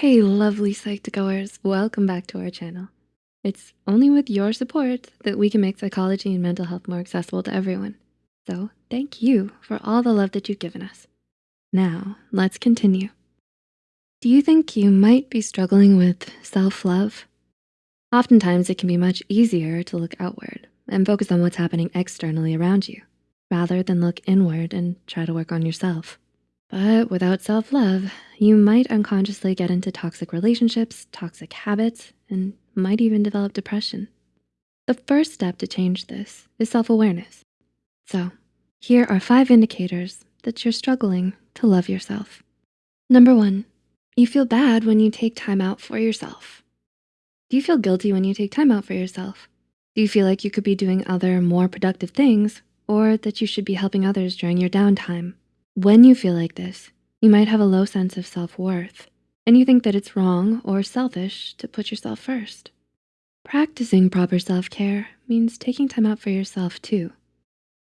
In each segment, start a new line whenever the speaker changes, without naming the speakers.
Hey, lovely Psych2Goers, welcome back to our channel. It's only with your support that we can make psychology and mental health more accessible to everyone. So thank you for all the love that you've given us. Now, let's continue. Do you think you might be struggling with self-love? Oftentimes, it can be much easier to look outward and focus on what's happening externally around you, rather than look inward and try to work on yourself. But without self-love, you might unconsciously get into toxic relationships, toxic habits, and might even develop depression. The first step to change this is self-awareness. So here are five indicators that you're struggling to love yourself. Number one, you feel bad when you take time out for yourself. Do you feel guilty when you take time out for yourself? Do you feel like you could be doing other more productive things or that you should be helping others during your downtime? When you feel like this, you might have a low sense of self-worth and you think that it's wrong or selfish to put yourself first. Practicing proper self-care means taking time out for yourself too.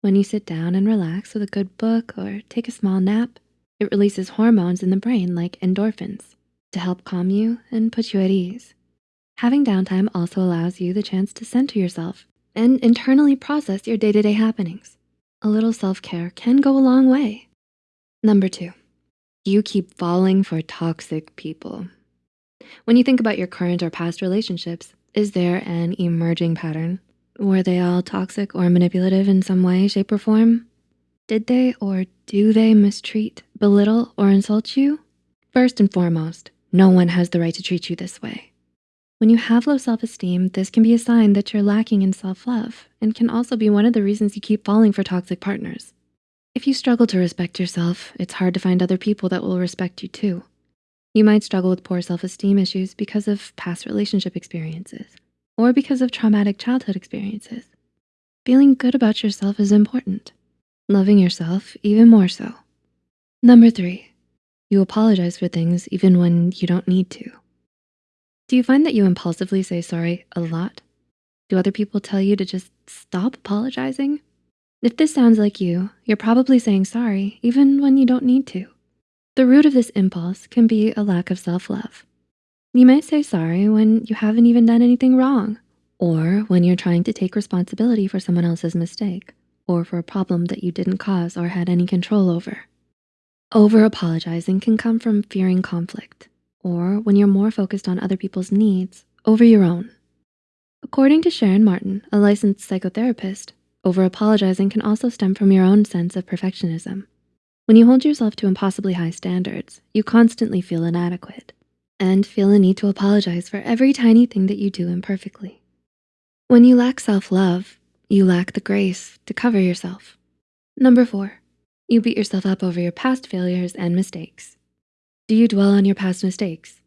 When you sit down and relax with a good book or take a small nap, it releases hormones in the brain like endorphins to help calm you and put you at ease. Having downtime also allows you the chance to center yourself and internally process your day-to-day -day happenings. A little self-care can go a long way. Number two, you keep falling for toxic people. When you think about your current or past relationships, is there an emerging pattern? Were they all toxic or manipulative in some way, shape, or form? Did they or do they mistreat, belittle, or insult you? First and foremost, no one has the right to treat you this way. When you have low self-esteem, this can be a sign that you're lacking in self-love and can also be one of the reasons you keep falling for toxic partners. If you struggle to respect yourself, it's hard to find other people that will respect you too. You might struggle with poor self-esteem issues because of past relationship experiences or because of traumatic childhood experiences. Feeling good about yourself is important. Loving yourself even more so. Number three, you apologize for things even when you don't need to. Do you find that you impulsively say sorry a lot? Do other people tell you to just stop apologizing? If this sounds like you, you're probably saying sorry even when you don't need to. The root of this impulse can be a lack of self-love. You might say sorry when you haven't even done anything wrong or when you're trying to take responsibility for someone else's mistake or for a problem that you didn't cause or had any control over. Over-apologizing can come from fearing conflict or when you're more focused on other people's needs over your own. According to Sharon Martin, a licensed psychotherapist, over-apologizing can also stem from your own sense of perfectionism. When you hold yourself to impossibly high standards, you constantly feel inadequate and feel a need to apologize for every tiny thing that you do imperfectly. When you lack self-love, you lack the grace to cover yourself. Number four, you beat yourself up over your past failures and mistakes. Do you dwell on your past mistakes?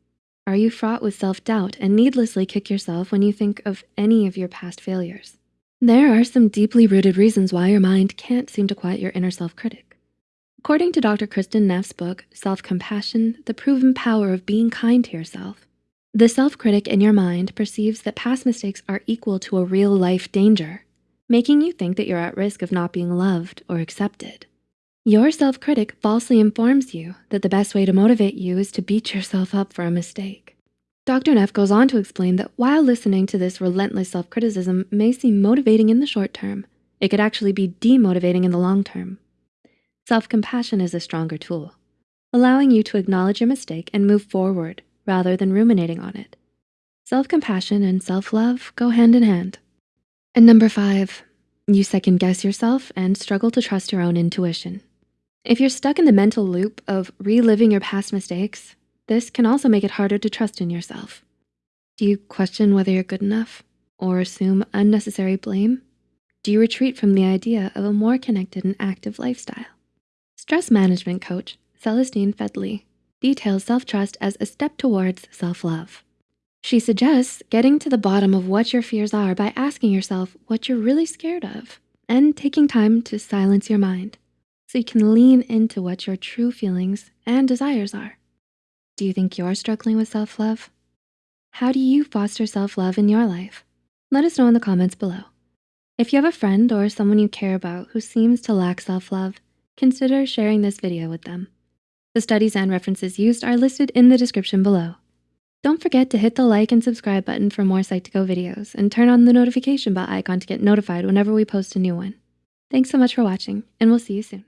Are you fraught with self-doubt and needlessly kick yourself when you think of any of your past failures? There are some deeply rooted reasons why your mind can't seem to quiet your inner self-critic. According to Dr. Kristin Neff's book, Self-Compassion, The Proven Power of Being Kind to Yourself, the self-critic in your mind perceives that past mistakes are equal to a real life danger, making you think that you're at risk of not being loved or accepted. Your self-critic falsely informs you that the best way to motivate you is to beat yourself up for a mistake. Dr. Neff goes on to explain that while listening to this relentless self-criticism may seem motivating in the short term, it could actually be demotivating in the long term. Self-compassion is a stronger tool, allowing you to acknowledge your mistake and move forward rather than ruminating on it. Self-compassion and self-love go hand in hand. And number five, you second guess yourself and struggle to trust your own intuition. If you're stuck in the mental loop of reliving your past mistakes, this can also make it harder to trust in yourself. Do you question whether you're good enough or assume unnecessary blame? Do you retreat from the idea of a more connected and active lifestyle? Stress management coach Celestine Fedley details self-trust as a step towards self-love. She suggests getting to the bottom of what your fears are by asking yourself what you're really scared of and taking time to silence your mind so you can lean into what your true feelings and desires are. Do you think you're struggling with self-love? How do you foster self-love in your life? Let us know in the comments below. If you have a friend or someone you care about who seems to lack self-love, consider sharing this video with them. The studies and references used are listed in the description below. Don't forget to hit the like and subscribe button for more Psych2Go videos and turn on the notification bell icon to get notified whenever we post a new one. Thanks so much for watching and we'll see you soon.